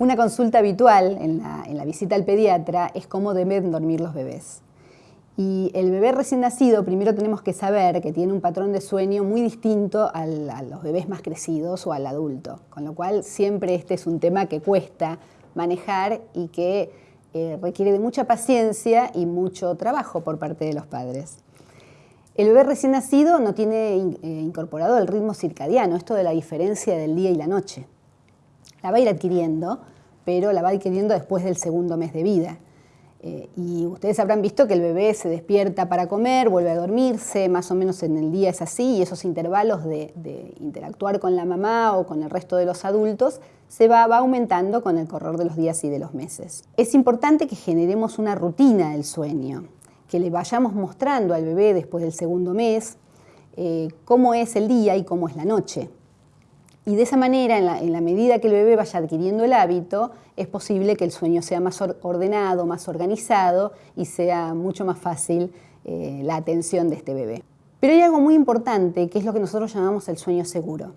Una consulta habitual en la, visita al pediatra es cómo deben dormir los bebés. Y el bebé recién nacido, primero tenemos que saber que tiene un patrón de sueño muy distinto a los bebés más crecidos o al adulto, con lo cual siempre este es un tema que cuesta manejar y que eh, requiere de mucha paciencia y mucho trabajo por parte de los padres. El bebé recién nacido no tiene eh, incorporado el ritmo circadiano, esto de la diferencia del día y la noche la va a ir adquiriendo, pero la va adquiriendo después del segundo mes de vida. Eh, y ustedes habrán visto que el bebé se despierta para comer, vuelve a dormirse, más o menos en el día es así, y esos intervalos de, interactuar con la mamá o con el resto de los adultos se va, aumentando con el correr de los días y de los meses. Es importante que generemos una rutina del sueño, que le vayamos mostrando al bebé después del segundo mes eh, cómo es el día y cómo es la noche. Y de esa manera, en la, medida que el bebé vaya adquiriendo el hábito, es posible que el sueño sea más ordenado, más organizado y sea mucho más fácil eh, la atención de este bebé. Pero hay algo muy importante que es lo que nosotros llamamos el sueño seguro.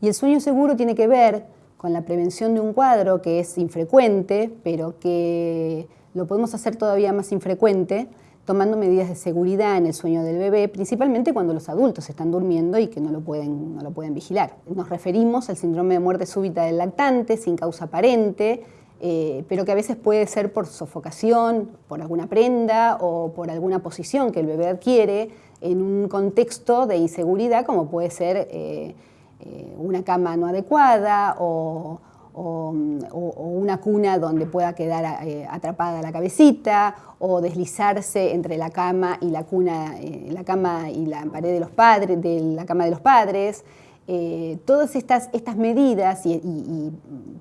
Y el sueño seguro tiene que ver con la prevención de un cuadro que es infrecuente, pero que lo podemos hacer todavía más infrecuente tomando medidas de seguridad en el sueño del bebé, principalmente cuando los adultos están durmiendo y que no lo pueden, no lo pueden vigilar. Nos referimos al síndrome de muerte súbita del lactante, sin causa aparente, eh, pero que a veces puede ser por sofocación, por alguna prenda o por alguna posición que el bebé adquiere en un contexto de inseguridad como puede ser eh, eh, una cama no adecuada o o, una cuna donde pueda quedar eh, atrapada la cabecita o deslizarse entre la cama y la cuna, eh, la cama y la pared de los padres, de la cama de los padres. Eh, todas estas, estas medidas y, y,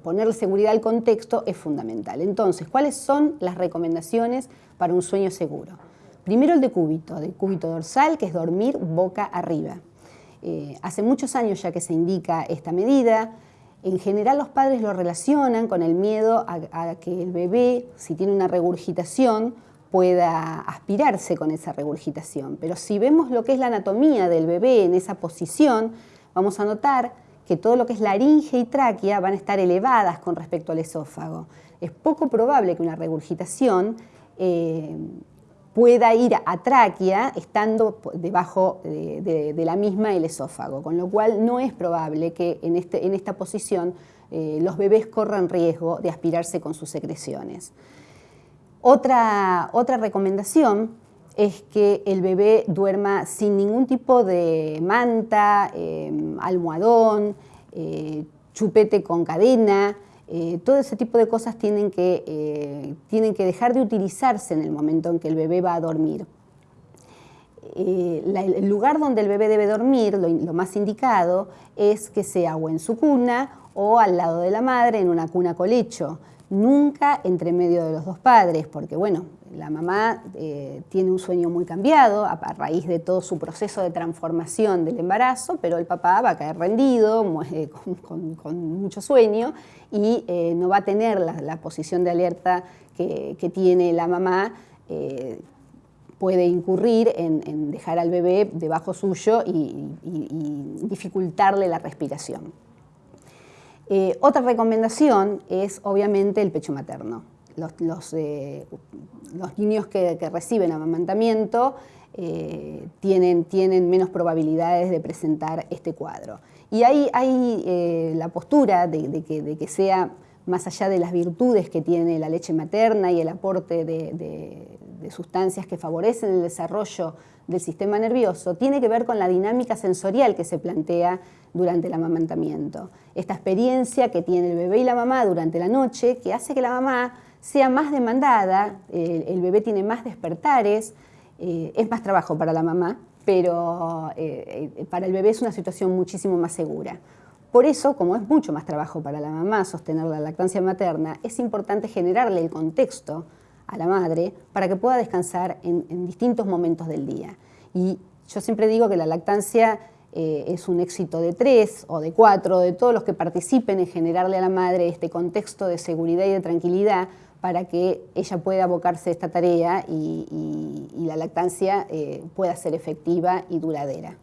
ponerle seguridad al contexto es fundamental. Entonces, ¿cuáles son las recomendaciones para un sueño seguro? Primero el de cúbito, de cúbito dorsal, que es dormir boca arriba. hace muchos años ya que se indica esta medida, en general los padres lo relacionan con el miedo a, que el bebé, si tiene una regurgitación, pueda aspirarse con esa regurgitación. Pero si vemos lo que es la anatomía del bebé en esa posición, vamos a notar que todo lo que es laringe y tráquea van a estar elevadas con respecto al esófago. Es poco probable que una regurgitación eh, pueda ir a tráquea estando debajo de, la misma el esófago, con lo cual no es probable que en, este, esta posición eh, los bebés corran riesgo de aspirarse con sus secreciones. Otra, otra recomendación es que el bebé duerma sin ningún tipo de manta, eh, almohadón, eh, chupete con cadena, eh, todo ese tipo de cosas tienen que, eh, tienen que dejar de utilizarse en el momento en que el bebé va a dormir. Eh, el lugar donde el bebé debe dormir, lo, más indicado, es que sea o en su cuna o al lado de la madre en una cuna colecho, nunca entre medio de los dos padres, porque bueno, la mamá eh, tiene un sueño muy cambiado a, raíz de todo su proceso de transformación del embarazo, pero el papá va a caer rendido, eh, con, mucho sueño y eh, no va a tener la, posición de alerta que, tiene la mamá. puede incurrir en, dejar al bebé debajo suyo y, dificultarle la respiración. Otra recomendación es obviamente el pecho materno los, eh, niños que, reciben amamantamiento eh, tienen, menos probabilidades de presentar este cuadro. Y ahí hay eh, la postura de, que, sea más allá de las virtudes que tiene la leche materna y el aporte de, sustancias que favorecen el desarrollo del sistema nervioso, tiene que ver con la dinámica sensorial que se plantea durante el amamantamiento. Esta experiencia que tiene el bebé y la mamá durante la noche, que hace que la mamá sea más demandada, el bebé tiene más despertares, eh, es más trabajo para la mamá, pero eh, eh, para el bebé es una situación muchísimo más segura. Por eso, como es mucho más trabajo para la mamá sostener la lactancia materna, es importante generarle el contexto a la madre para que pueda descansar en, distintos momentos del día. Y yo siempre digo que la lactancia es un éxito de tres o de cuatro, de todos los que participen en generarle a la madre este contexto de seguridad y de tranquilidad, para que ella pueda abocarse a esta tarea y, la lactancia eh, pueda ser efectiva y duradera.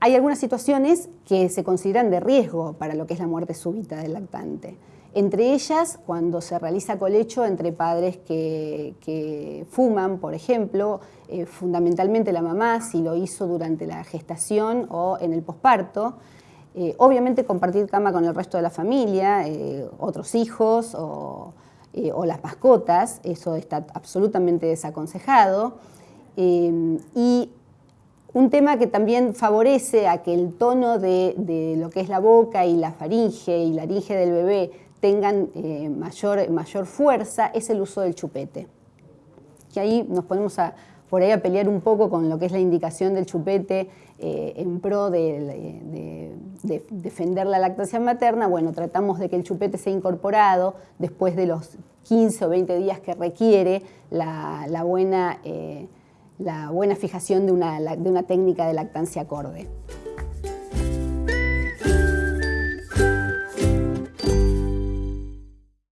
Hay algunas situaciones que se consideran de riesgo para lo que es la muerte súbita del lactante. Entre ellas, cuando se realiza colecho entre padres que, fuman, por ejemplo, eh, fundamentalmente la mamá, si lo hizo durante la gestación o en el posparto, eh, obviamente compartir cama con el resto de la familia, eh, otros hijos o, las mascotas, eso está absolutamente desaconsejado. y un tema que también favorece a que el tono de, de, lo que es la boca y la faringe y la laringe del bebé tengan eh, mayor, mayor fuerza es el uso del chupete. Que ahí nos ponemos a, por ahí a pelear un poco con lo que es la indicación del chupete eh, en pro de, defender la lactancia materna. Bueno, tratamos de que el chupete sea incorporado después de los 15 o 20 días que requiere la, buena, eh, la buena fijación de una, de una técnica de lactancia acorde.